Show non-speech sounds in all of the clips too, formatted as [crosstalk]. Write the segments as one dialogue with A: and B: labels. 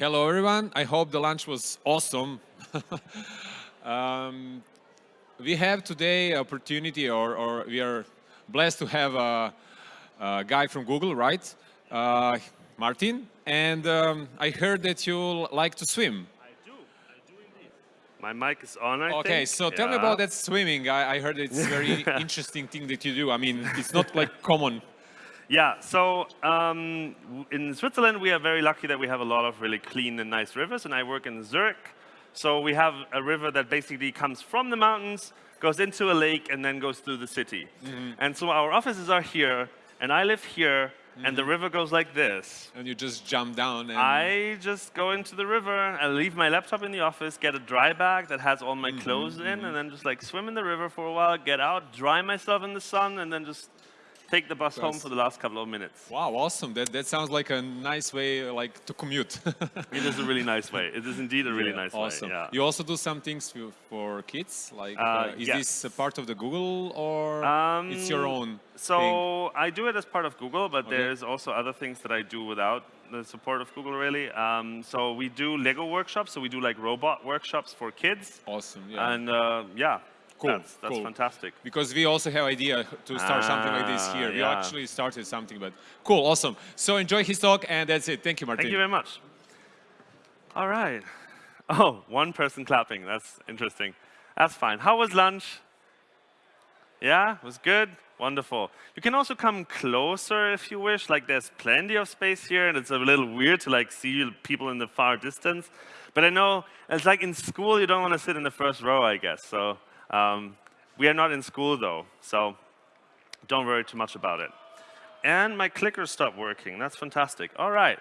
A: Hello, everyone. I hope the lunch was awesome. [laughs] um, we have today opportunity, or, or, we are blessed to have a, a guy from Google, right? Uh, Martin. And um, I heard that you like to swim. I do.
B: My mic is on, I
A: Okay,
B: think.
A: so tell me about that swimming. I, I heard it's a very [laughs] interesting thing that you do. I mean, it's not like common.
B: Yeah, so um, in Switzerland, we are very lucky that we have a lot of really clean and nice rivers, and I work in Zurich. So we have a river that basically comes from the mountains, goes into a lake, and then goes through the city.
A: Mm-hmm.
B: And so our offices are here, and I live here, and the river goes like this.
A: And you just jump down and...
B: I just go into the river, I leave my laptop in the office, get a dry bag that has all
A: Mm-hmm,
B: my clothes in, and then just like swim in the river for a while, get out, dry myself in the sun, and then just take the bus home for the last couple of minutes.
A: Wow, awesome. That, that sounds like a nice way like to commute. [laughs]
B: It is a really nice way. It is indeed a really
A: Yeah,
B: nice
A: awesome.
B: way. Yeah.
A: You also do some things for, for kids? Like,
B: Uh,
A: uh, is
B: yes.
A: this a part of the Google or um, it's your own thing?
B: So I do it as part of Google, but
A: Okay.
B: there's also other things that I do without the support of Google, really. Um, so we do Lego workshops. So we do like robot workshops for kids.
A: Awesome, yeah.
B: And uh, yeah,
A: Cool,
B: that's, that's
A: cool.
B: fantastic.
A: because we also have idea to start something like this
B: Ah,
A: here. We actually started something, but cool, awesome. So enjoy his talk, and that's it. Thank you, Martin.
B: Thank you very much. All right. [laughs] Oh, one person clapping. That's interesting. That's fine. How was lunch? Yeah, it was good. Wonderful. You can also come closer if you wish. Like there's plenty of space here, and it's a little weird to like see people in the far distance. But I know it's like in school, you don't want to sit in the first row, I guess. So um, we are not in school though, so don't worry too much about it. And my clicker stopped working. That's fantastic. All right.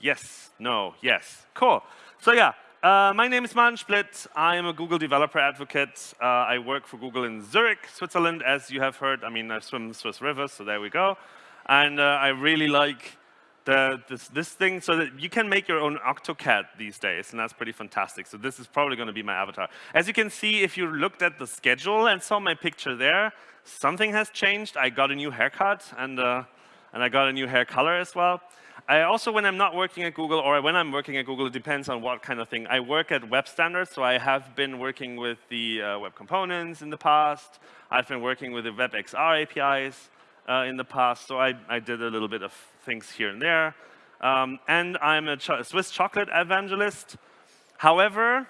B: Yes, no, yes. Cool. So yeah, uh, my name is Martin Splitt. I am a Google developer advocate. Uh, I work for Google in Zurich, Switzerland, as you have heard. I mean, I swim Swiss rivers, so there we go. And uh, I really like the, this, this thing so that you can make your own AutoCAD these days, and that's pretty fantastic. So this is probably going to be my avatar. As you can see, if you looked at the schedule and saw my picture there, something has changed. I got a new haircut, and, uh, and I got a new hair color as well. I also, when I'm not working at Google, or when I'm working at Google, it depends on what kind of thing. I work at web standards, so I have been working with the uh, web components in the past. I've been working with the WebXR APIs uh, in the past, so I, I did a little bit of things here and there. Um, and I'm a cho Swiss chocolate evangelist. However,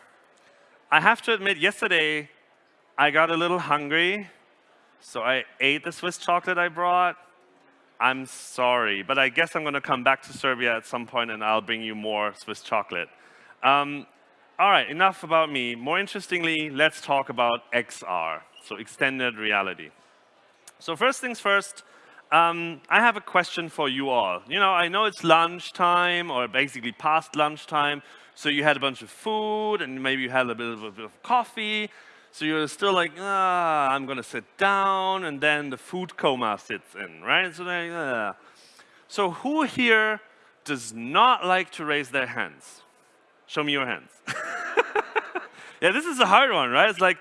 B: I have to admit, yesterday I got a little hungry, so I ate the Swiss chocolate I brought. I'm sorry, but I guess I'm going to come back to Serbia at some point and I'll bring you more Swiss chocolate. Um, all right, enough about me. More interestingly, let's talk about XR, so extended reality. So first things first, um, I have a question for you all. You know, I know it's lunchtime or basically past lunchtime, so you had a bunch of food and maybe you had a bit of, a bit of coffee, so you're still like, ah, I'm going to sit down, and then the food coma sits in, right? So, ah. so who here does not like to raise their hands? Show me your hands. [laughs] yeah, this is a hard one, right? It's like,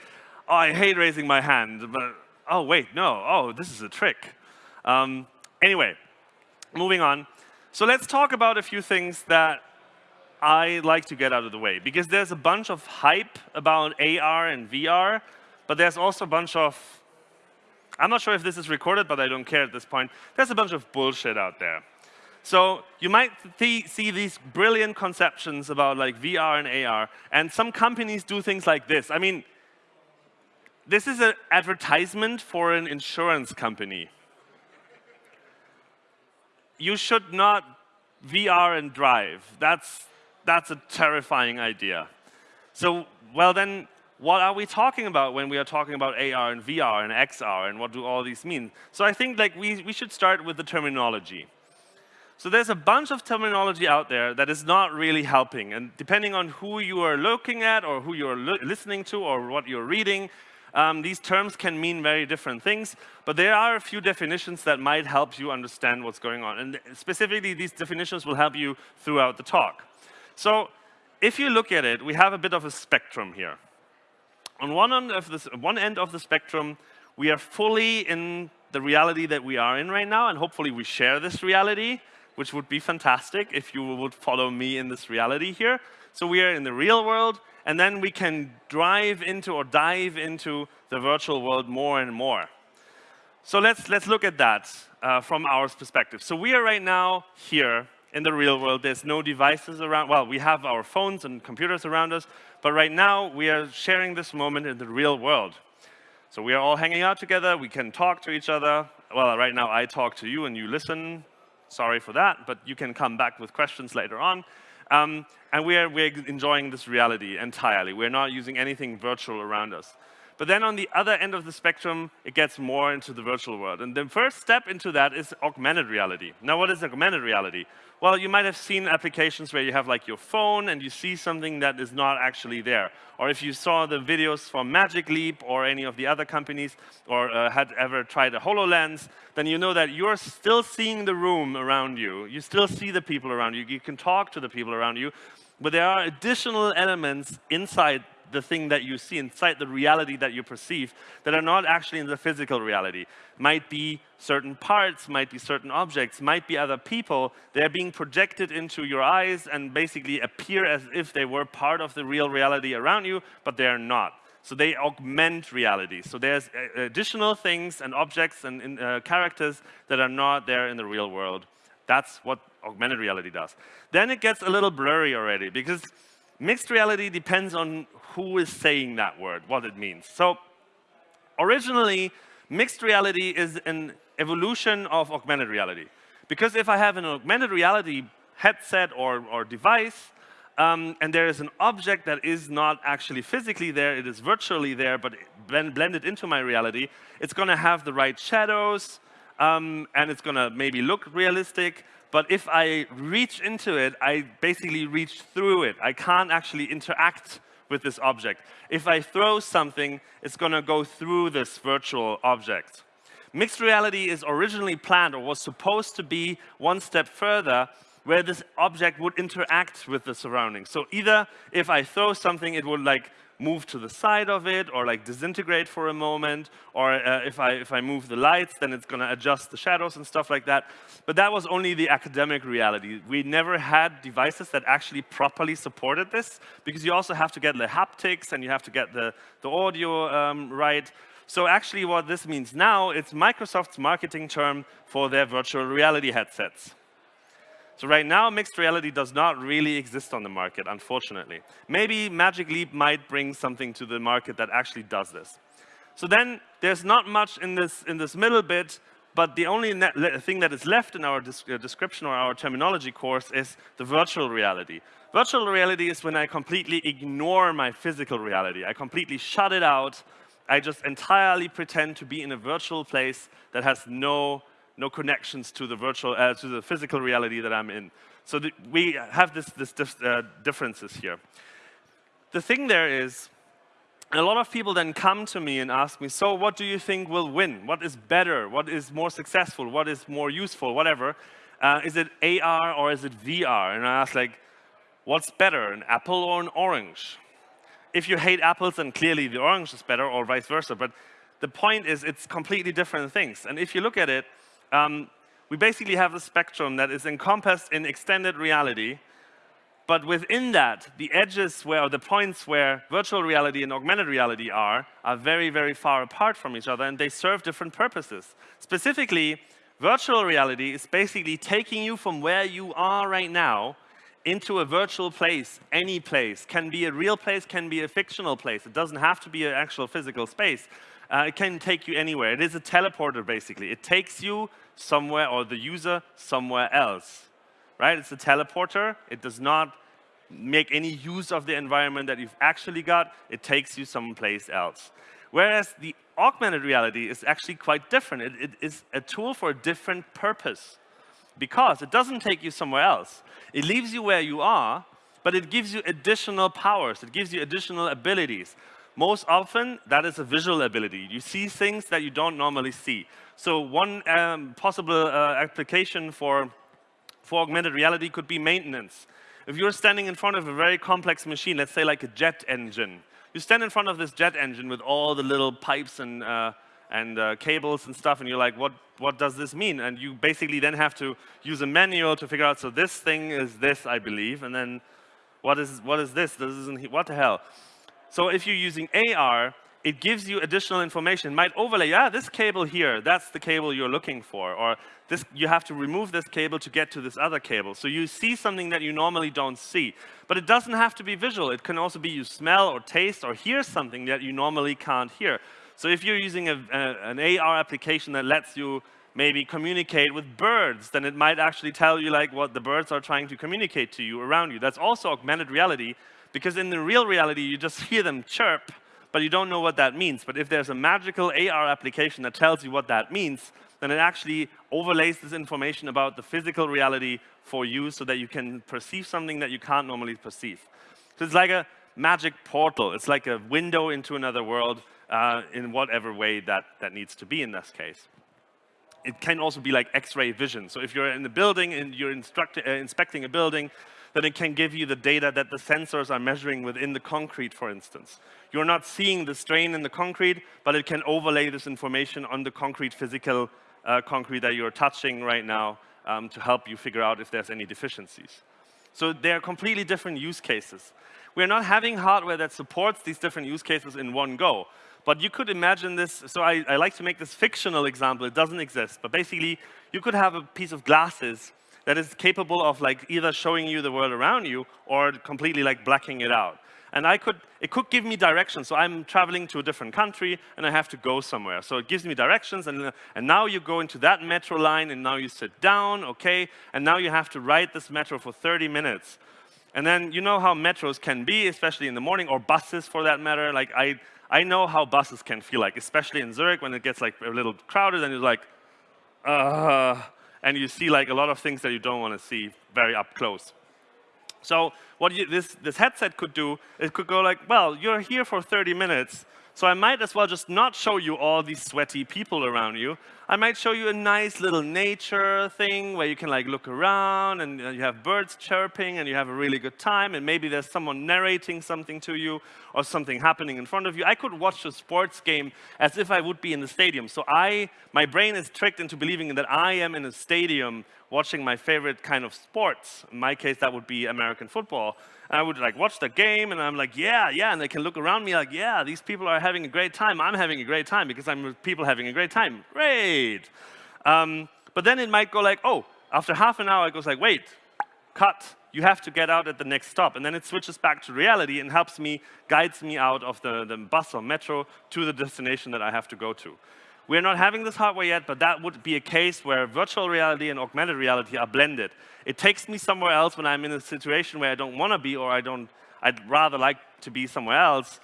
B: oh, I hate raising my hand, but oh, wait, no, oh, this is a trick. Um, anyway, moving on. So let's talk about a few things that I like to get out of the way because there's a bunch of hype about AR and VR, but there's also a bunch of, I'm not sure if this is recorded, but I don't care at this point. There's a bunch of bullshit out there. So you might th see these brilliant conceptions about like VR and AR, and some companies do things like this. I mean, this is an advertisement for an insurance company. You should not VR and drive. That's, that's a terrifying idea. So, well then, what are we talking about when we are talking about AR and VR and XR and what do all these mean? So I think like we, we should start with the terminology. So there's a bunch of terminology out there that is not really helping. And depending on who you are looking at or who you're listening to or what you're reading, um, these terms can mean very different things. But there are a few definitions that might help you understand what's going on. And specifically, these definitions will help you throughout the talk. So if you look at it, we have a bit of a spectrum here. On one end of, this, one end of the spectrum, we are fully in the reality that we are in right now, and hopefully we share this reality. which would be fantastic if you would follow me in this reality here. So we are in the real world, and then we can drive into or dive into the virtual world more and more. So let's, let's look at that uh, from our perspective. So we are right now here in the real world. There's no devices around. Well, we have our phones and computers around us, but right now we are sharing this moment in the real world. So we are all hanging out together. We can talk to each other. Well, right now I talk to you and you listen. Sorry for that, but you can come back with questions later on. Um, and we're, we're enjoying this reality entirely. We're not using anything virtual around us. But then on the other end of the spectrum, it gets more into the virtual world. And the first step into that is augmented reality. Now, what is augmented reality? Well, you might have seen applications where you have like your phone and you see something that is not actually there. Or if you saw the videos from Magic Leap or any of the other companies or uh, had ever tried a HoloLens, then you know that you're still seeing the room around you. You still see the people around you. You can talk to the people around you. But there are additional elements inside the thing that you see, inside the reality that you perceive, that are not actually in the physical reality. Might be certain parts, might be certain objects, might be other people. They're being projected into your eyes and basically appear as if they were part of the real reality around you, but they're not. So they augment reality. So there's uh, additional things and objects and uh, characters that are not there in the real world. That's what augmented reality does. Then it gets a little blurry already because mixed reality depends on who is saying that word, what it means. So originally, mixed reality is an evolution of augmented reality. Because if I have an augmented reality headset or, or device, um, and there is an object that is not actually physically there, it is virtually there, but blend, blended into my reality, it's going to have the right shadows, um, and it's going to maybe look realistic, but if I reach into it, I basically reach through it. I can't actually interact with this object. If I throw something, it's going to go through this virtual object. Mixed reality is originally planned or was supposed to be one step further where this object would interact with the surroundings. So either if I throw something, it would like move to the side of it or like disintegrate for a moment. Or uh, if, I, if I move the lights, then it's going to adjust the shadows and stuff like that. But that was only the academic reality. We never had devices that actually properly supported this because you also have to get the haptics and you have to get the, the audio um, right. So actually what this means now, it's Microsoft's marketing term for their virtual reality headsets. So right now, mixed reality does not really exist on the market, unfortunately. Maybe Magic Leap might bring something to the market that actually does this. So then there's not much in this, in this middle bit, but the only thing that is left in our uh, description or our terminology course is the virtual reality. Virtual reality is when I completely ignore my physical reality. I completely shut it out. I just entirely pretend to be in a virtual place that has no no connections to the virtual, uh, to the physical reality that I'm in. So we have this, this uh, differences here. The thing there is, a lot of people then come to me and ask me, so what do you think will win? What is better? What is more successful? What is more useful? Whatever. Uh, is it AR or is it VR? And I ask like, what's better, an apple or an orange? If you hate apples, then clearly the orange is better or vice versa. But the point is it's completely different things. And if you look at it, um, we basically have a spectrum that is encompassed in extended reality, but within that, the edges where, or the points where virtual reality and augmented reality are, are very, very far apart from each other, and they serve different purposes. Specifically, virtual reality is basically taking you from where you are right now into a virtual place, any place. Can be a real place, can be a fictional place. It doesn't have to be an actual physical space. Uh, it can take you anywhere. It is a teleporter, basically. It takes you somewhere, or the user somewhere else. Right? It's a teleporter. It does not make any use of the environment that you've actually got. It takes you someplace else. Whereas the augmented reality is actually quite different. It, it is a tool for a different purpose because it doesn't take you somewhere else. It leaves you where you are, but it gives you additional powers. It gives you additional abilities. Most often, that is a visual ability. You see things that you don't normally see. So one um, possible uh, application for, for augmented reality could be maintenance. If you're standing in front of a very complex machine, let's say like a jet engine, you stand in front of this jet engine with all the little pipes and, uh, and uh, cables and stuff, and you're like, what, what does this mean? And you basically then have to use a manual to figure out, so this thing is this, I believe, and then what is, what is this? This isn't, what the hell? So if you're using AR, it gives you additional information. It might overlay, yeah, this cable here, that's the cable you're looking for. Or this, you have to remove this cable to get to this other cable. So you see something that you normally don't see. But it doesn't have to be visual. It can also be you smell or taste or hear something that you normally can't hear. So if you're using a, a, an AR application that lets you maybe communicate with birds, then it might actually tell you like what the birds are trying to communicate to you around you. That's also augmented reality because in the real reality, you just hear them chirp but you don't know what that means. But if there's a magical AR application that tells you what that means, then it actually overlays this information about the physical reality for you so that you can perceive something that you can't normally perceive. So it's like a magic portal. It's like a window into another world uh, in whatever way that, that needs to be in this case. It can also be like X-ray vision. So if you're in the building and you're uh, inspecting a building, then it can give you the data that the sensors are measuring within the concrete, for instance. You're not seeing the strain in the concrete, but it can overlay this information on the concrete physical uh, concrete that you're touching right now um, to help you figure out if there's any deficiencies. So they're completely different use cases. We're not having hardware that supports these different use cases in one go. But you could imagine this, so I, I like to make this fictional example, it doesn't exist. But basically, you could have a piece of glasses that is capable of like either showing you the world around you or completely like blacking it out. And I could, it could give me directions. So I'm traveling to a different country and I have to go somewhere. So it gives me directions and, and now you go into that metro line and now you sit down, okay, and now you have to ride this metro for 30 minutes. And then you know how metros can be, especially in the morning, or buses for that matter. Like I, I know how buses can feel like, especially in Zurich when it gets like a little crowded and you're like, uh, and you see like a lot of things that you don't want to see very up close. So what you, this, this headset could do, it could go like, well, you're here for 30 minutes, so I might as well just not show you all these sweaty people around you. I might show you a nice little nature thing where you can like look around and uh, you have birds chirping and you have a really good time and maybe there's someone narrating something to you or something happening in front of you. I could watch a sports game as if I would be in the stadium. So I, my brain is tricked into believing that I am in a stadium watching my favorite kind of sports. In my case, that would be American football. And I would like watch the game and I'm like, yeah, yeah. And they can look around me like, yeah, these people are having a great time. I'm having a great time because I'm with people having a great time. Um, but then it might go like, oh, after half an hour, it goes like, wait, cut. You have to get out at the next stop. And then it switches back to reality and helps me, guides me out of the, the bus or metro to the destination that I have to go to. We're not having this hardware yet, but that would be a case where virtual reality and augmented reality are blended. It takes me somewhere else when I'm in a situation where I don't want to be or I don't, I'd rather like to be somewhere else.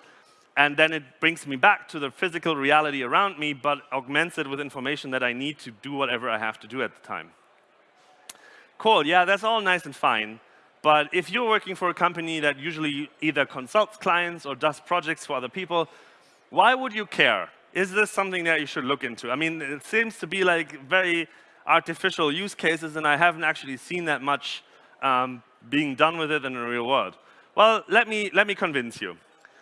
B: And then it brings me back to the physical reality around me, but augments it with information that I need to do whatever I have to do at the time. Cool, yeah, that's all nice and fine. But if you're working for a company that usually either consults clients or does projects for other people, why would you care? is this something that you should look into? I mean, it seems to be like very artificial use cases, and I haven't actually seen that much um, being done with it in the real world. Well, let me, let me convince you.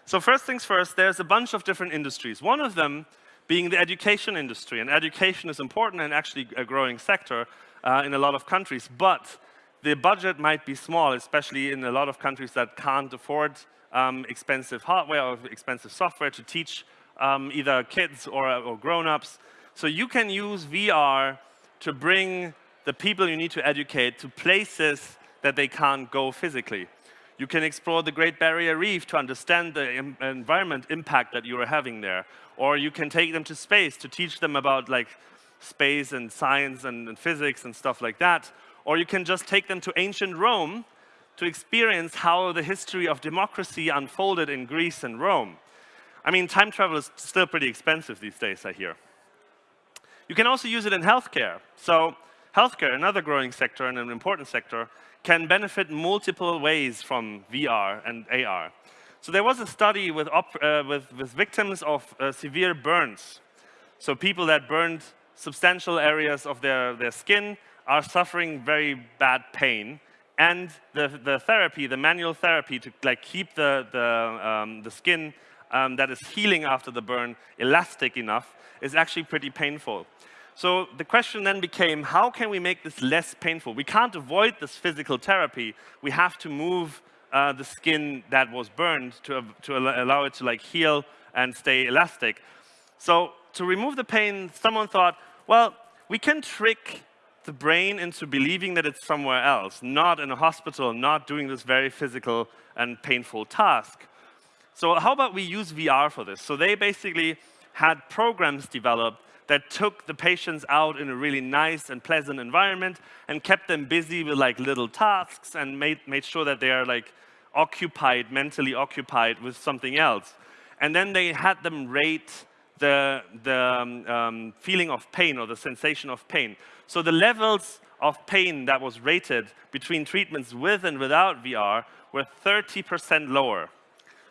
B: So first things first, there's a bunch of different industries. One of them being the education industry. And education is important and actually a growing sector uh, in a lot of countries. But the budget might be small, especially in a lot of countries that can't afford um, expensive hardware or expensive software to teach um, either kids or, or grown-ups. So you can use VR to bring the people you need to educate to places that they can't go physically. You can explore the Great Barrier Reef to understand the environment impact that you are having there. Or you can take them to space to teach them about like space and science and, and physics and stuff like that. Or you can just take them to ancient Rome to experience how the history of democracy unfolded in Greece and Rome. I mean, time travel is still pretty expensive these days, I hear. You can also use it in healthcare. So healthcare, another growing sector and an important sector, can benefit multiple ways from VR and AR. So there was a study with, uh, with, with victims of uh, severe burns. So people that burned substantial areas of their, their skin are suffering very bad pain. And the, the therapy, the manual therapy to like keep the, the, um, the skin um, that is healing after the burn elastic enough is actually pretty painful. So the question then became, how can we make this less painful? We can't avoid this physical therapy. We have to move uh, the skin that was burned to, to allow it to like heal and stay elastic. So to remove the pain, someone thought, well, we can trick the brain into believing that it's somewhere else, not in a hospital, not doing this very physical and painful task. So how about we use VR for this? So they basically had programs developed that took the patients out in a really nice and pleasant environment and kept them busy with like little tasks and made, made sure that they are like occupied, mentally occupied with something else. And then they had them rate the, the um, um, feeling of pain or the sensation of pain. So the levels of pain that was rated between treatments with and without VR were 30% lower.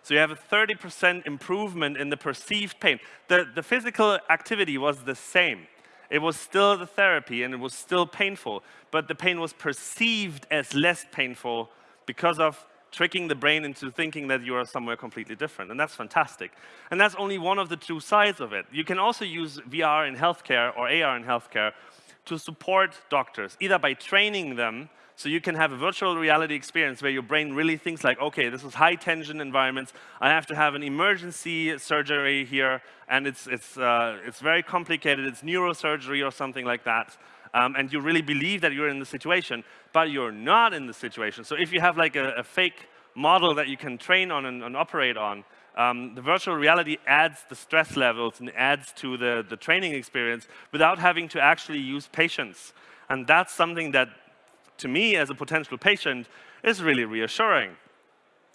B: So you have a 30% improvement in the perceived pain. The, the physical activity was the same. It was still the therapy and it was still painful, but the pain was perceived as less painful because of tricking the brain into thinking that you are somewhere completely different. And that's fantastic. And that's only one of the two sides of it. You can also use VR in healthcare or AR in healthcare to support doctors, either by training them so you can have a virtual reality experience where your brain really thinks like, okay, this is high tension environments. I have to have an emergency surgery here, and it's, it's, uh, it's very complicated. It's neurosurgery or something like that. Um, and you really believe that you're in the situation, but you're not in the situation. So if you have like a, a fake model that you can train on and, and operate on, um, the virtual reality adds the stress levels and adds to the, the training experience without having to actually use patients. And that's something that to me as a potential patient is really reassuring.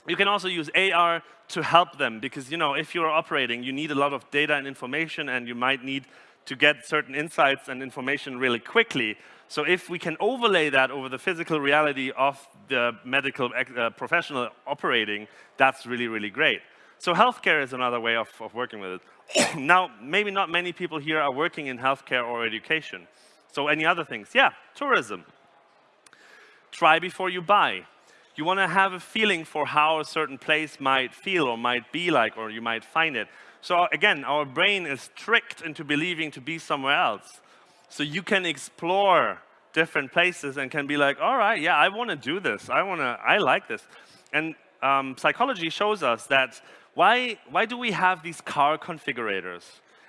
B: You can also use AR to help them because you know if you're operating, you need a lot of data and information and you might need to get certain insights and information really quickly. So if we can overlay that over the physical reality of the medical uh, professional operating, that's really, really great. So healthcare is another way of, of working with it. [coughs] now, maybe not many people here are working in healthcare or education. So any other things? Yeah, tourism try before you buy. You want to have a feeling for how a certain place might feel or might be like, or you might find it. So again, our brain is tricked into believing to be somewhere else. So you can explore different places and can be like, all right, yeah, I want to do this. I want to, I like this. And um, psychology shows us that why, why do we have these car configurators?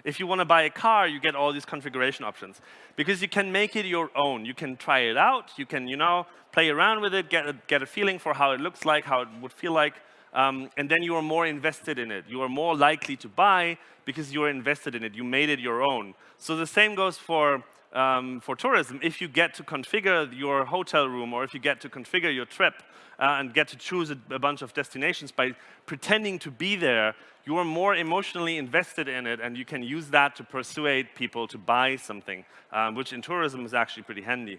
B: If you want to buy a car, you get all these configuration options because you can make it your own. You can try it out. You can, you know, play around with it, get a, get a feeling for how it looks like, how it would feel like, um, and then you are more invested in it. You are more likely to buy because you are invested in it. You made it your own. So the same goes for um, for tourism, if you get to configure your hotel room or if you get to configure your trip uh, and get to choose a, a, bunch of destinations by pretending to be there, you are more emotionally invested in it and you can use that to persuade people to buy something, um, which in tourism is actually pretty handy.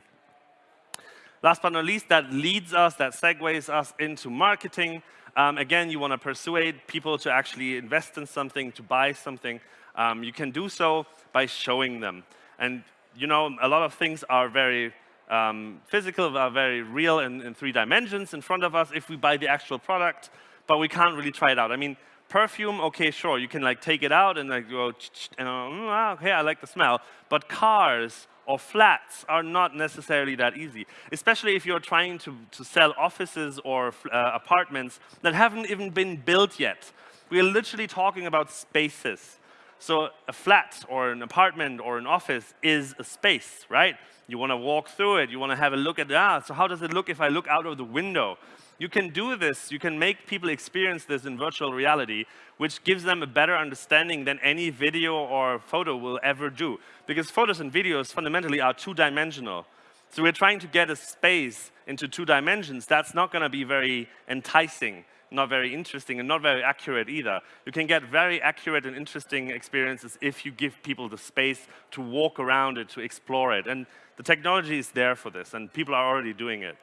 B: Last but not least, that leads us, that segues us into marketing. Um, again, you want to persuade people to actually invest in something, to buy something. Um, you can do so by showing them. And you know, a lot of things are very um, physical, are very real in, in, three dimensions in front of us if we buy the actual product, but we can't really try it out. I mean, perfume, okay, sure, you can like take it out and like go, [tsk] and uh, okay, I like the smell. But cars or flats are not necessarily that easy, especially if you're trying to, to sell offices or uh, apartments that haven't even been built yet. We're literally talking about spaces. So a flat or an apartment or an office is a space, right? You want to walk through it. You want to have a look at, the ah, so how does it look if I look out of the window? You can do this. You can make people experience this in virtual reality, which gives them a better understanding than any video or photo will ever do. Because photos and videos fundamentally are two-dimensional. So we're trying to get a space into two dimensions. That's not going to be very enticing not very interesting and not very accurate either. You can get very accurate and interesting experiences if you give people the space to walk around it, to explore it. And the technology is there for this, and people are already doing it.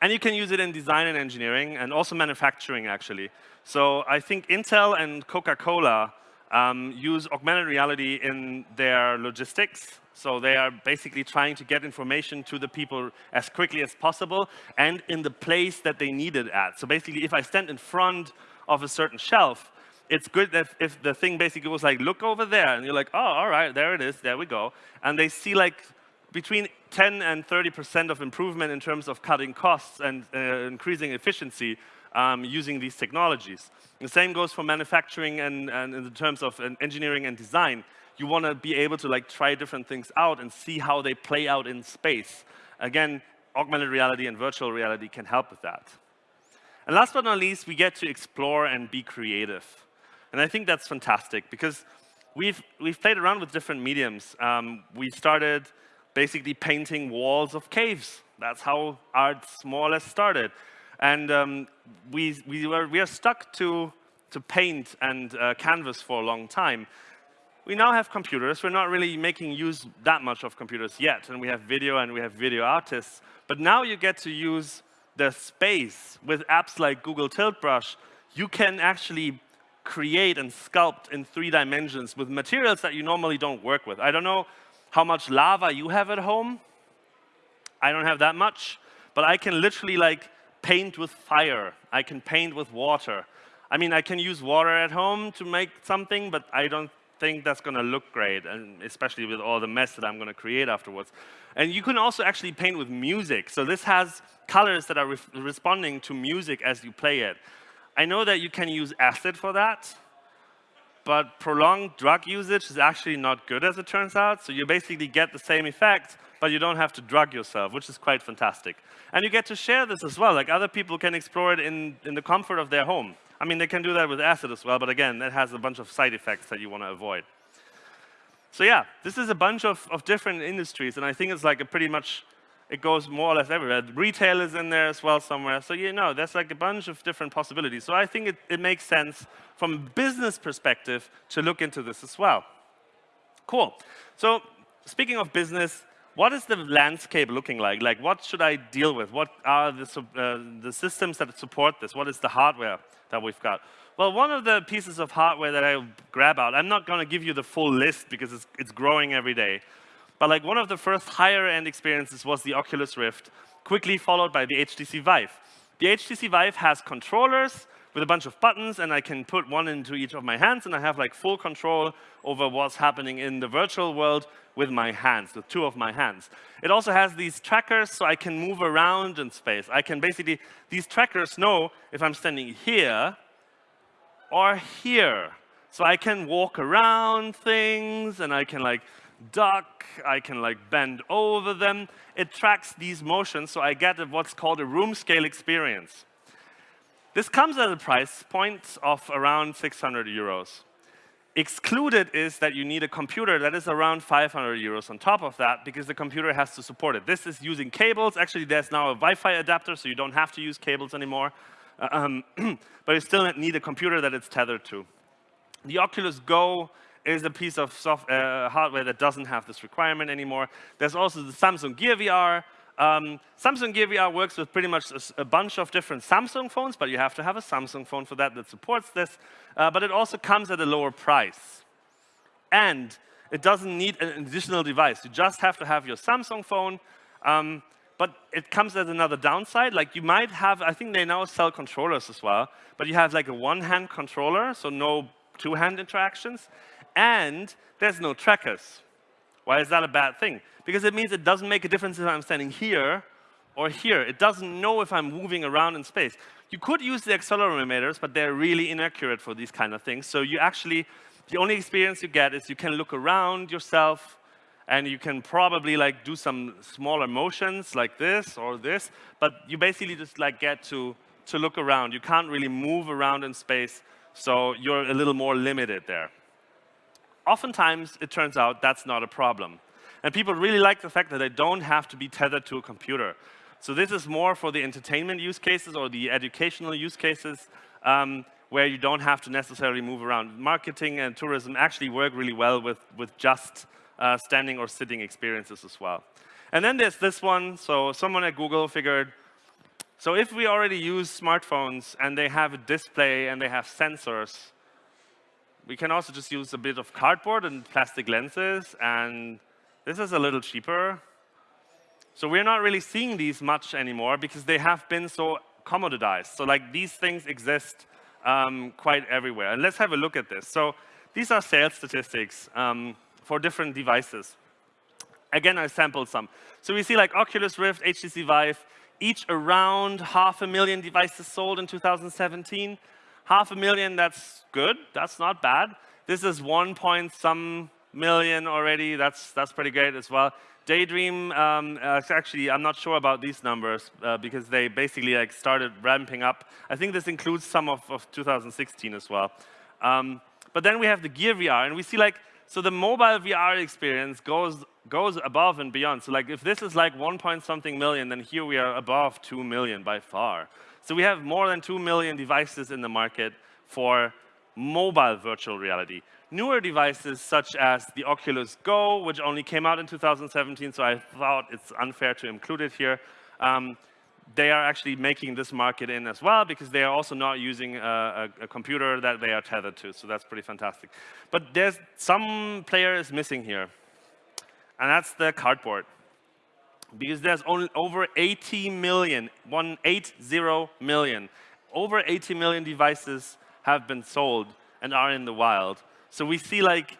B: And you can use it in design and engineering, and also manufacturing, actually. So I think Intel and Coca-Cola um, use augmented reality in their logistics. So they are basically trying to get information to the people as quickly as possible and in the place that they need it at. So basically, if I stand in front of a certain shelf, it's good if, if the thing basically goes like, look over there, and you're like, oh, all right, there it is, there we go. And they see like between 10 and 30% of improvement in terms of cutting costs and uh, increasing efficiency um, using these technologies. The same goes for manufacturing and, and in terms of engineering and design. You want to be able to like try different things out and see how they play out in space. Again, augmented reality and virtual reality can help with that. And last but not least, we get to explore and be creative. And I think that's fantastic because we've, we've played around with different mediums. Um, we started basically painting walls of caves. That's how art more or less started. And um, we, we, were, we are stuck to, to paint and uh, canvas for a long time. We now have computers. We're not really making use that much of computers yet. And we have video and we have video artists. But now you get to use the space with apps like Google Tilt Brush. You can actually create and sculpt in three dimensions with materials that you normally don't work with. I don't know how much lava you have at home. I don't have that much, but I can literally like paint with fire. I can paint with water. I mean, I can use water at home to make something, but I don't think that's going to look great, and especially with all the mess that I'm going to create afterwards. And you can also actually paint with music. So this has colors that are re responding to music as you play it. I know that you can use acid for that, but prolonged drug usage is actually not good as it turns out. So you basically get the same effect, but you don't have to drug yourself, which is quite fantastic. And you get to share this as well. Like other people can explore it in, in the comfort of their home. I mean, they can do that with acid as well, but again, that has a bunch of side effects that you want to avoid. So yeah, this is a bunch of, of different industries, and I think it's like a pretty much it goes more or less everywhere. Retail is in there as well somewhere. So you know, there's like a bunch of different possibilities. So I think it, it makes sense from a business perspective to look into this as well. Cool. So speaking of business, what is the landscape looking like? Like, what should I deal with? What are the, uh, the systems that support this? What is the hardware that we've got? Well, one of the pieces of hardware that I grab out, I'm not going to give you the full list because it's, it's growing every day. But like one of the first higher end experiences was the Oculus Rift, quickly followed by the HTC Vive. The HTC Vive has controllers with a bunch of buttons, and I can put one into each of my hands, and I have like full control over what's happening in the virtual world with my hands, the two of my hands. It also has these trackers, so I can move around in space. I can basically, these trackers know if I'm standing here or here. So I can walk around things, and I can like duck, I can like bend over them. It tracks these motions, so I get what's called a room scale experience. This comes at a price point of around 600 euros. Excluded is that you need a computer that is around 500 euros on top of that because the computer has to support it. This is using cables. Actually, there's now a Wi-Fi adapter, so you don't have to use cables anymore. Uh, um, [clears throat] but you still need a computer that it's tethered to. The Oculus Go is a piece of soft, uh, hardware that doesn't have this requirement anymore. There's also the Samsung Gear VR. Um, Samsung Gear VR works with pretty much a, a, bunch of different Samsung phones, but you have to have a Samsung phone for that that supports this. Uh, but it also comes at a lower price. And it doesn't need an additional device. You just have to have your Samsung phone. Um, but it comes at another downside. Like you might have, I think they now sell controllers as well, but you have like a one-hand controller, so no two-hand interactions and there's no trackers. Why is that a bad thing? Because it means it doesn't make a difference if I'm standing here or here. It doesn't know if I'm moving around in space. You could use the accelerometers, but they're really inaccurate for these kind of things. So you actually, the only experience you get is you can look around yourself and you can probably like do some smaller motions like this or this, but you basically just like get to, to look around. You can't really move around in space, so you're a little more limited there oftentimes, it turns out that's not a problem. And people really like the fact that they don't have to be tethered to a computer. So this is more for the entertainment use cases or the educational use cases um, where you don't have to necessarily move around. Marketing and tourism actually work really well with, with just uh, standing or sitting experiences as well. And then there's this one. So someone at Google figured, so if we already use smartphones and they have a display and they have sensors, we can also just use a bit of cardboard and plastic lenses, and this is a little cheaper. So we're not really seeing these much anymore because they have been so commoditized. So like these things exist um, quite everywhere. And let's have a look at this. So these are sales statistics um, for different devices. Again, I sampled some. So we see like Oculus Rift, HTC Vive, each around half a million devices sold in 2017. Half a million, that's good. That's not bad. This is one point some million already. That's, that's pretty great as well. Daydream, um, uh, actually, I'm not sure about these numbers uh, because they basically like started ramping up. I think this includes some of, of 2016 as well. Um, but then we have the Gear VR, and we see like, so the mobile VR experience goes, goes above and beyond. So like if this is like one point something million, then here we are above 2 million by far. So we have more than 2 million devices in the market for mobile virtual reality. Newer devices such as the Oculus Go, which only came out in 2017, so I thought it's unfair to include it here. Um, they are actually making this market in as well because they are also not using a, a, a, computer that they are tethered to. So that's pretty fantastic. But there's some player is missing here, and that's the cardboard. Because there's only over 80 million, 180 million, over 80 million devices have been sold and are in the wild. So we see like,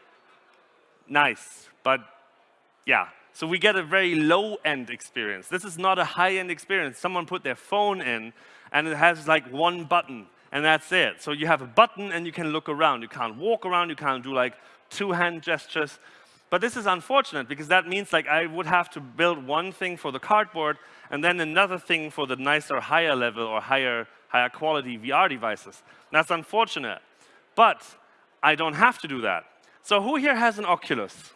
B: nice, but yeah, so we get a very low-end experience. This is not a high-end experience. Someone put their phone in, and it has like one button, and that's it. So you have a button, and you can look around. You can't walk around. You can't do like two hand gestures. But this is unfortunate, because that means like I would have to build one thing for the cardboard, and then another thing for the nicer, higher level or higher, higher quality VR devices. That's unfortunate. But I don't have to do that. So who here has an Oculus?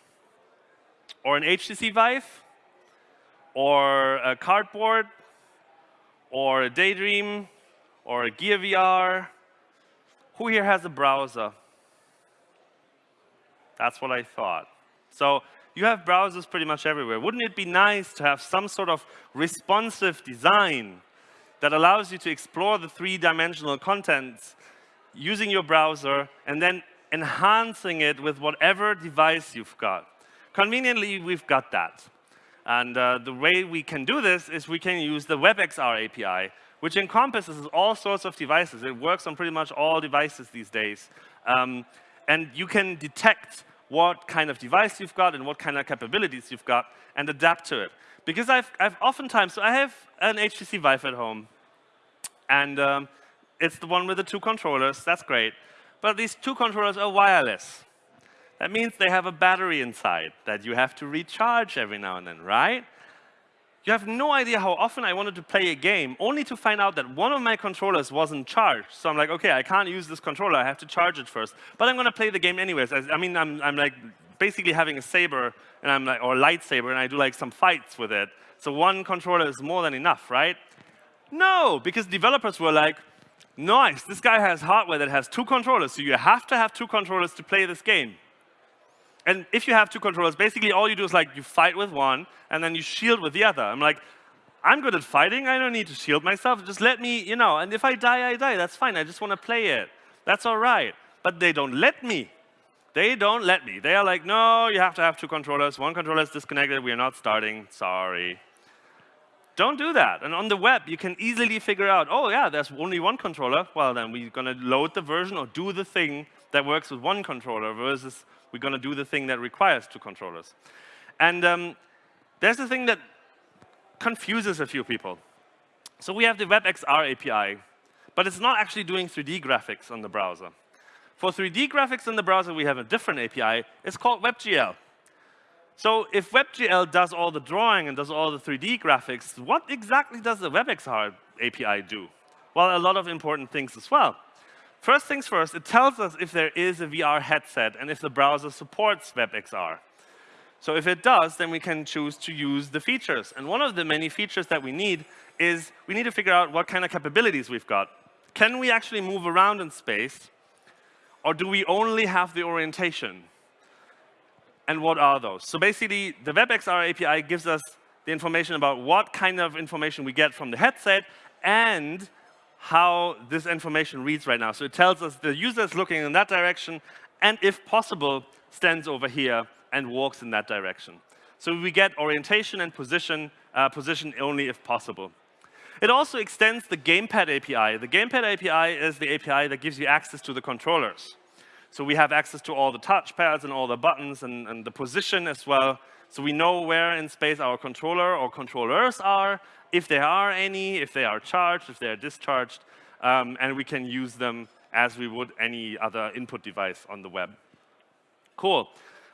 B: or an HTC Vive, or a cardboard, or a Daydream, or a Gear VR. Who here has a browser? That's what I thought. So you have browsers pretty much everywhere. Wouldn't it be nice to have some sort of responsive design that allows you to explore the three-dimensional contents using your browser and then enhancing it with whatever device you've got? Conveniently, we've got that. And uh, the way we can do this is we can use the WebXR API, which encompasses all sorts of devices. It works on pretty much all devices these days. Um, and you can detect what kind of device you've got and what kind of capabilities you've got and adapt to it. Because I've, I've oftentimes, so I have an HTC Vive at home, and um, it's the one with the two controllers. That's great. But these two controllers are wireless. That means they have a battery inside that you have to recharge every now and then, right? You have no idea how often I wanted to play a game, only to find out that one of my controllers wasn't charged. So I'm like, OK, I can't use this controller. I have to charge it first. But I'm going to play the game anyways. I, I mean, I'm, I'm like basically having a saber and I'm like, or a lightsaber, and I do like some fights with it. So one controller is more than enough, right? No, because developers were like, nice, this guy has hardware that has two controllers, so you have to have two controllers to play this game. And if you have two controllers, basically all you do is like you fight with one and then you shield with the other. I'm like, I'm good at fighting. I don't need to shield myself. Just let me, you know, and if I die, I die. That's fine. I just want to play it. That's all right. But they don't let me. They don't let me. They are like, no, you have to have two controllers. One controller is disconnected. We are not starting. Sorry. Don't do that. And on the web, you can easily figure out, oh, yeah, there's only one controller. Well, then we're going to load the version or do the thing that works with one controller versus we're going to do the thing that requires two controllers. And um, there's a thing that confuses a few people. So we have the WebXR API, but it's not actually doing 3D graphics on the browser. For 3D graphics in the browser, we have a different API. It's called WebGL. So if WebGL does all the drawing and does all the 3D graphics, what exactly does the WebXR API do? Well, a lot of important things as well. First things first, it tells us if there is a VR headset and if the browser supports WebXR. So if it does, then we can choose to use the features. And one of the many features that we need is we need to figure out what kind of capabilities we've got. Can we actually move around in space? Or do we only have the orientation? And what are those? So basically, the WebXR API gives us the information about what kind of information we get from the headset and how this information reads right now. So it tells us the user is looking in that direction and, if possible, stands over here and walks in that direction. So we get orientation and position, uh, position only if possible. It also extends the Gamepad API. The Gamepad API is the API that gives you access to the controllers. So we have access to all the touchpads and all the buttons and, and the position as well. So we know where in space our controller or controllers are, if there are any, if they are charged, if they are discharged, um, and we can use them as we would any other input device on the web. Cool.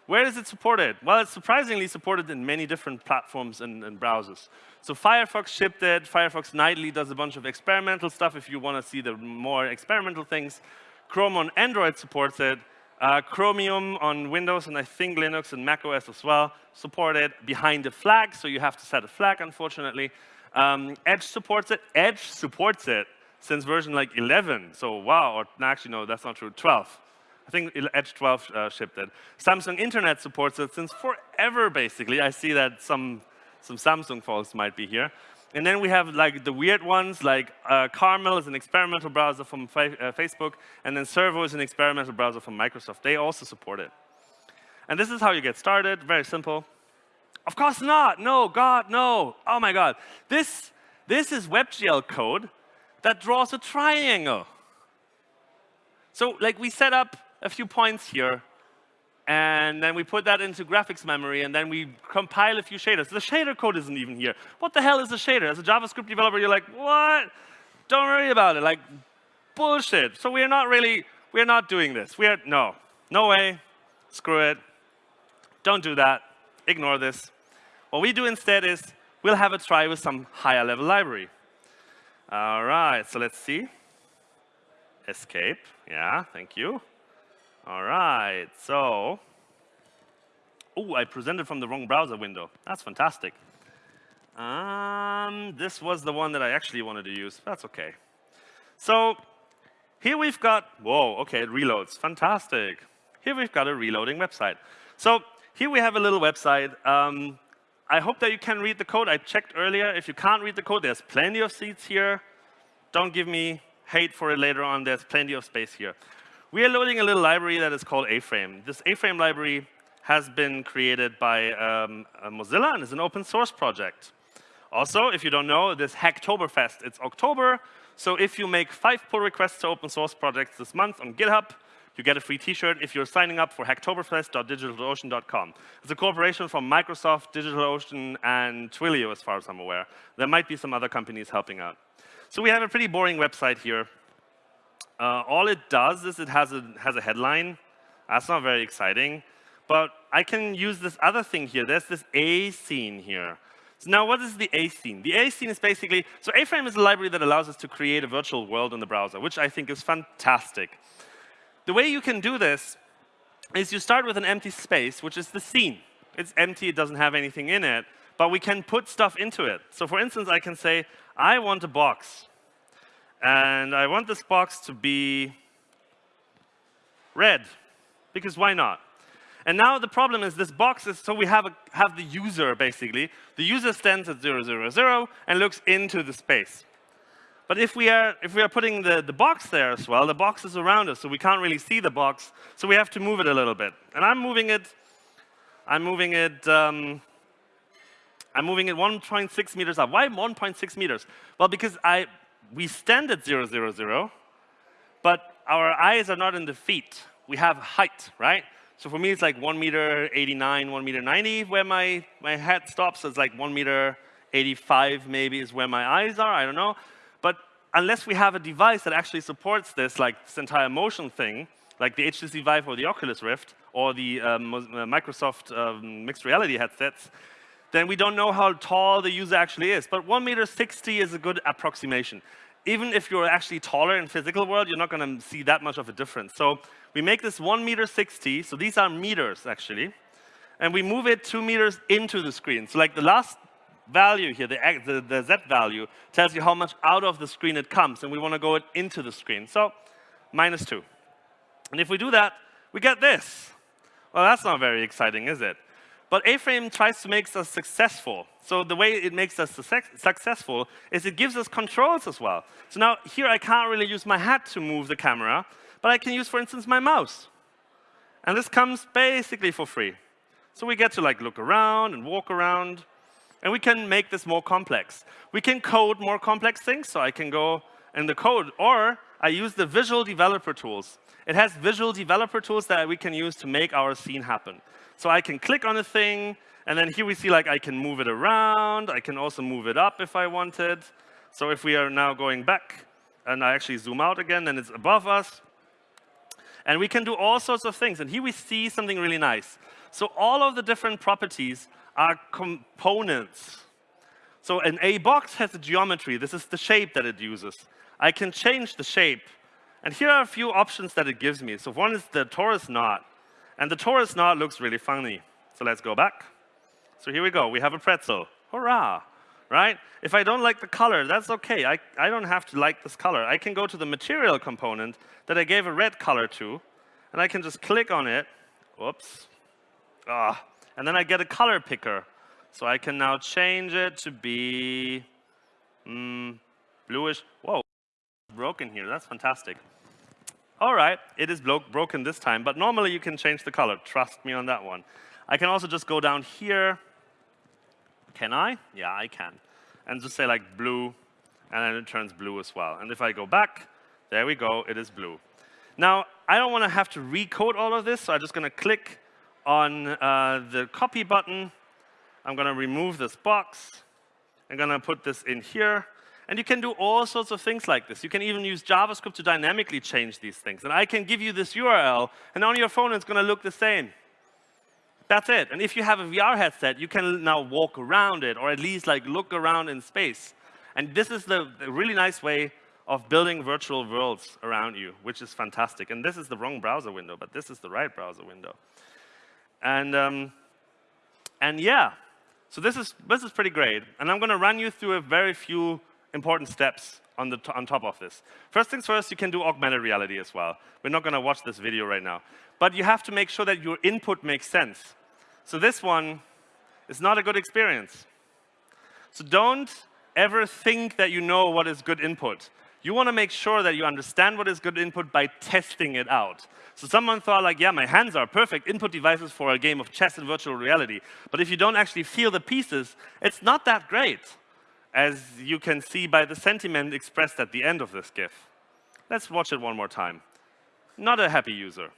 B: Where is it supported? Well, it's surprisingly supported in many different platforms and, and, browsers. So Firefox shipped it. Firefox Nightly does a bunch of experimental stuff if you want to see the more experimental things. Chrome on Android supports it. Uh, Chromium on Windows and I think Linux and Mac OS as well support it behind the flag, so you have to set a flag, unfortunately. Um, Edge supports it. Edge supports it since version like 11. So wow, or actually no, that's not true, 12. I think Edge 12 uh, shipped it. Samsung Internet supports it since forever, basically. I see that some, some Samsung folks might be here. And then we have like the weird ones, like uh, Carmel is an experimental browser from uh, Facebook, and then Servo is an experimental browser from Microsoft. They also support it. And this is how you get started, very simple. Of course not, no, God, no. Oh my God. This, this is WebGL code that draws a triangle. So like we set up a few points here, and then we put that into graphics memory, and then we compile a few shaders. The shader code isn't even here. What the hell is a shader? As a JavaScript developer, you're like, what? Don't worry about it. Like, bullshit. So we're not really, we're not doing this. We're, no, no way. Screw it. Don't do that. Ignore this. What we do instead is we'll have a try with some higher level library. All right, so let's see. Escape. Yeah, thank you. All right, so, oh, I presented from the wrong browser window. That's fantastic. Um, this was the one that I actually wanted to use. That's OK. So here we've got, whoa, OK, it reloads. Fantastic. Here we've got a reloading website. So here we have a little website. Um, I hope that you can read the code. I checked earlier. If you can't read the code, there's plenty of seats here. Don't give me hate for it later on. There's plenty of space here. We are loading a little library that is called A-Frame. This A-Frame library has been created by um, Mozilla and is an open source project. Also, if you don't know, this Hacktoberfest, it's October. So if you make five pull requests to open source projects this month on GitHub, you get a free t-shirt if you're signing up for hacktoberfest.digitalocean.com. It's a cooperation from Microsoft, DigitalOcean, and Twilio, as far as I'm aware. There might be some other companies helping out. So we have a pretty boring website here. Uh, all it does is it has a, has a headline. That's not very exciting. But I can use this other thing here. There's this A scene here. So now what is the A scene? The A scene is basically, so A-Frame is a library that allows us to create a virtual world in the browser, which I think is fantastic. The way you can do this is you start with an empty space, which is the scene. It's empty, it doesn't have anything in it, but we can put stuff into it. So for instance, I can say, I want a box. And I want this box to be red, because why not? And now the problem is this box is, so we have, a, have the user, basically. The user stands at 0, 0, 0 and looks into the space. But if we are, if we are putting the, the box there as well, the box is around us, so we can't really see the box. So we have to move it a little bit. And I'm moving it, I'm moving it, um, I'm moving it 1.6 meters up. Why 1.6 meters? Well, because I we stand at 0, 0, 0, but our eyes are not in the feet. We have height, right? So for me, it's like 1 meter 89, 1 meter 90 where my, my head stops. It's like 1 meter 85 maybe is where my eyes are. I don't know. But unless we have a device that actually supports this, like this entire motion thing, like the HTC Vive or the Oculus Rift or the um, Microsoft um, mixed reality headsets, then we don't know how tall the user actually is. But 1 meter 60 is a good approximation. Even if you're actually taller in physical world, you're not going to see that much of a difference. So we make this 1 meter 60. So these are meters, actually. And we move it 2 meters into the screen. So like the last value here, the, the, the Z value, tells you how much out of the screen it comes. And we want to go it into the screen. So minus 2. And if we do that, we get this. Well, that's not very exciting, is it? But A-Frame tries to make us successful. So the way it makes us successful is it gives us controls as well. So now here I can't really use my hat to move the camera, but I can use, for instance, my mouse. And this comes basically for free. So we get to like look around and walk around. And we can make this more complex. We can code more complex things, so I can go in the code, or I use the visual developer tools. It has visual developer tools that we can use to make our scene happen. So I can click on a thing, and then here we see like I can move it around. I can also move it up if I wanted. So if we are now going back, and I actually zoom out again, then it's above us. And we can do all sorts of things. And here we see something really nice. So all of the different properties are components. So an A box has a geometry. This is the shape that it uses. I can change the shape. And here are a few options that it gives me. So one is the torus knot. And the torus knot looks really funny. So let's go back. So here we go. We have a pretzel. Hurrah! Right? If I don't like the color, that's OK. I, I don't have to like this color. I can go to the material component that I gave a red color to, and I can just click on it. Whoops. Ah. And then I get a color picker. So I can now change it to be mm, bluish. Whoa, broken here. That's fantastic. All right, it is broken this time, but normally you can change the color. Trust me on that one. I can also just go down here. Can I? Yeah, I can. And just say like blue, and then it turns blue as well. And if I go back, there we go, it is blue. Now, I don't want to have to recode all of this, so I'm just going to click on uh, the copy button. I'm going to remove this box. I'm going to put this in here. And you can do all sorts of things like this. You can even use JavaScript to dynamically change these things. And I can give you this URL, and on your phone it's going to look the same. That's it. And if you have a VR headset, you can now walk around it, or at least like look around in space. And this is the, the really nice way of building virtual worlds around you, which is fantastic. And this is the wrong browser window, but this is the right browser window. And, um, and yeah, so this is, this is pretty great. And I'm going to run you through a very few important steps on, the on top of this. First things first, you can do augmented reality as well. We're not going to watch this video right now. But you have to make sure that your input makes sense. So this one is not a good experience. So don't ever think that you know what is good input. You want to make sure that you understand what is good input by testing it out. So someone thought like, yeah, my hands are perfect input devices for a game of chess in virtual reality. But if you don't actually feel the pieces, it's not that great, as you can see by the sentiment expressed at the end of this GIF. Let's watch it one more time. Not a happy user.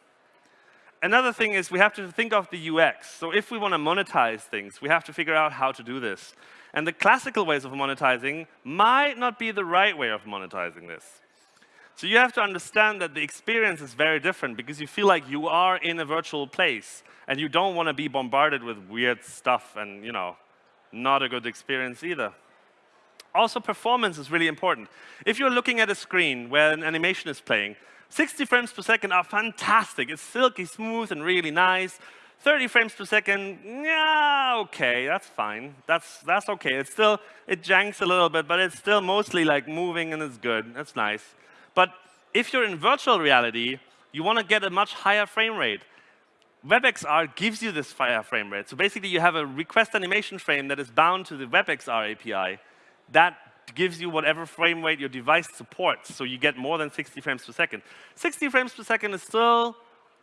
B: Another thing is we have to think of the UX. So if we want to monetize things, we have to figure out how to do this. And the classical ways of monetizing might not be the right way of monetizing this. So you have to understand that the experience is very different because you feel like you are in a virtual place and you don't want to be bombarded with weird stuff and, you know, not a good experience either. Also, performance is really important. If you're looking at a screen where an animation is playing, 60 frames per second are fantastic. It's silky smooth and really nice. 30 frames per second, yeah, okay, that's fine. That's, that's okay. It's still, it janks a little bit, but it's still mostly like moving and it's good. That's nice. But if you're in virtual reality, you want to get a much higher frame rate. WebXR gives you this higher frame rate. So basically, you have a request animation frame that is bound to the WebXR API that gives you whatever frame rate your device supports. So you get more than 60 frames per second. 60 frames per second is still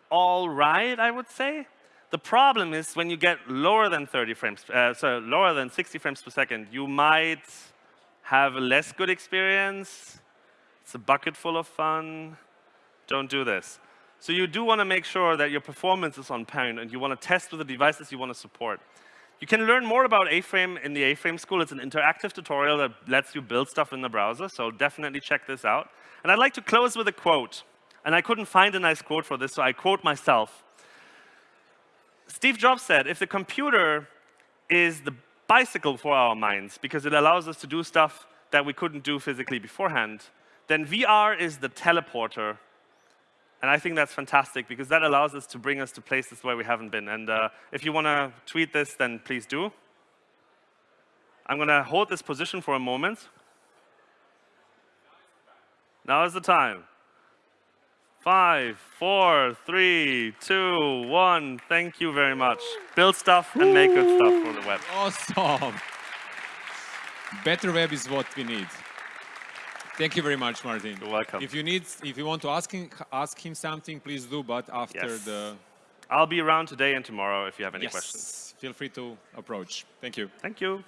B: all right, I would say. The problem is when you get lower than 30 frames, uh, so lower than 60 frames per second, you might have a less good experience. It's a bucket full of fun. Don't do this. So you do want to make sure that your performance is on point and you want to test with the devices you want to support. You can learn more about A-Frame in the A-Frame School. It's an interactive tutorial that lets you build stuff in the browser, so definitely check this out. And I'd like to close with a quote. And I couldn't find a nice quote for this, so I quote myself. Steve Jobs said, if the computer is the bicycle for our minds because it allows us to do stuff that we couldn't do physically beforehand, then VR is the teleporter. And I think that's fantastic because that allows us to bring us to places where we haven't been. And uh, if you want to tweet this, then please do. I'm going to hold this position for a moment. Now is the time. Five, four, three, two, one. Thank you very much. Build stuff and make good stuff for the web.
A: Awesome. Better web is what we need. Thank you very much, Martin.
B: You're welcome.
A: If you need, if you want to ask him, ask him something, please do. But after
B: yes.
A: the,
B: I'll be around today and tomorrow if you have any
A: yes.
B: questions.
A: Feel free to approach. Thank you.
B: Thank you.